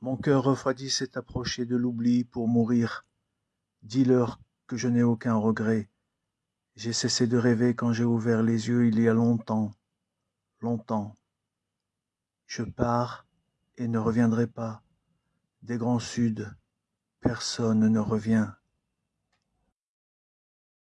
Mon cœur refroidi s'est approché de l'oubli pour mourir. Dis-leur que je n'ai aucun regret. J'ai cessé de rêver quand j'ai ouvert les yeux il y a longtemps, longtemps. Je pars et ne reviendrai pas. Des grands suds, personne ne revient.